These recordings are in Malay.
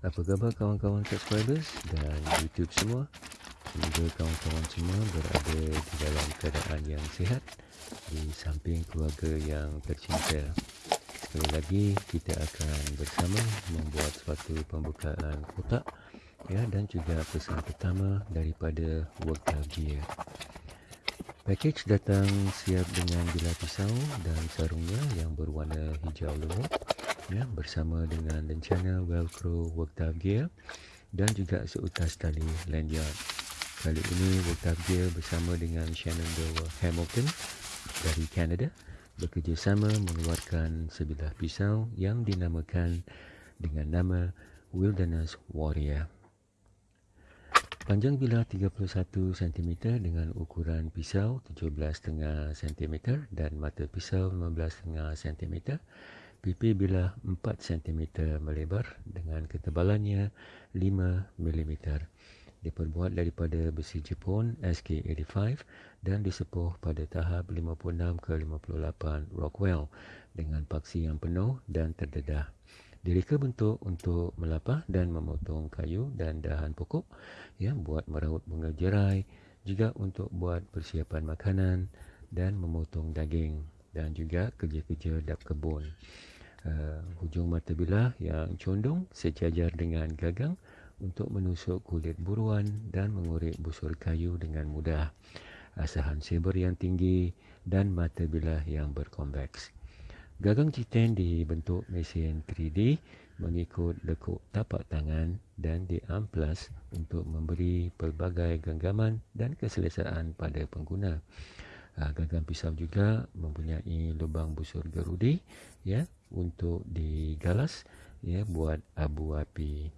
Apa khabar kawan-kawan subscribers dan YouTube semua? Semoga kawan-kawan semua berada di dalam keadaan yang sihat di samping keluarga yang tercinta. Sekali lagi kita akan bersama membuat suatu pembukaan kotak ya dan juga pesan pertama daripada Workdale Gear. Package datang siap dengan bilah pisau dan sarungnya yang berwarna hijau lumut ya bersama dengan lencana velcro worktop gear dan juga seutas tali lanyard. Kali ini worktop gear bersama dengan Shenandoah Hamilton dari Canada bekerjasama mengeluarkan sebilah pisau yang dinamakan dengan nama Wilderness Warrior. Panjang bilah 31 cm dengan ukuran pisau 17,5 cm dan mata pisau 15,5 cm pipi bilah 4 cm melebar dengan ketebalannya 5 mm. Diperbuat daripada besi Jepun SK85 dan disepuh pada tahap 56 ke 58 Rockwell dengan paksi yang penuh dan terdedah. Direka bentuk untuk melapah dan memotong kayu dan dahan pokok ya buat meraut bunga jerai juga untuk buat persiapan makanan dan memotong daging dan juga kerja-kerja dap kebun uh, hujung mata bilah yang condong sejajar dengan gagang untuk menusuk kulit buruan dan mengorek busur kayu dengan mudah. Asahan saber yang tinggi dan mata bilah yang berkonveks. Gagang G10 dibentuk mesin 3D mengikut lekuk tapak tangan dan diamplas untuk memberi pelbagai genggaman dan keselesaan pada pengguna. Gagang pisau juga mempunyai lubang busur gerudi ya untuk digalas ya buat abu api.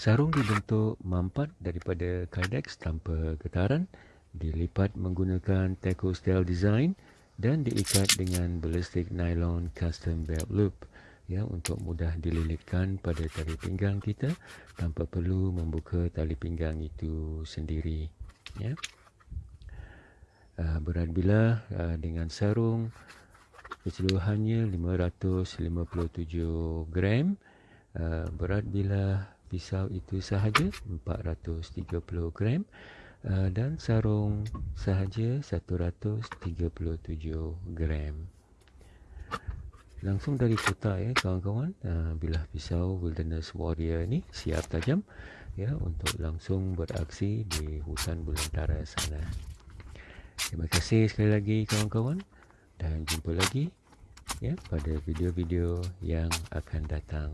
Sarung dibentuk mampat daripada kydex tanpa getaran, dilipat menggunakan Teco style design dan diikat dengan ballistic nylon custom belt loop ya untuk mudah dililitkan pada tali pinggang kita tanpa perlu membuka tali pinggang itu sendiri ya. Uh, berat bilah uh, dengan sarung keseluruhannya 557 gram. Uh, berat bilah pisau itu sahaja 430 gram. Dan sarung sahaja 137 gram. Langsung dari kotak ya kawan-kawan. Bilah pisau wilderness warrior ni siap tajam ya untuk langsung beraksi di hutan belantara sana terima kasih sekali lagi kawan-kawan dan jumpa lagi ya pada video-video yang akan datang.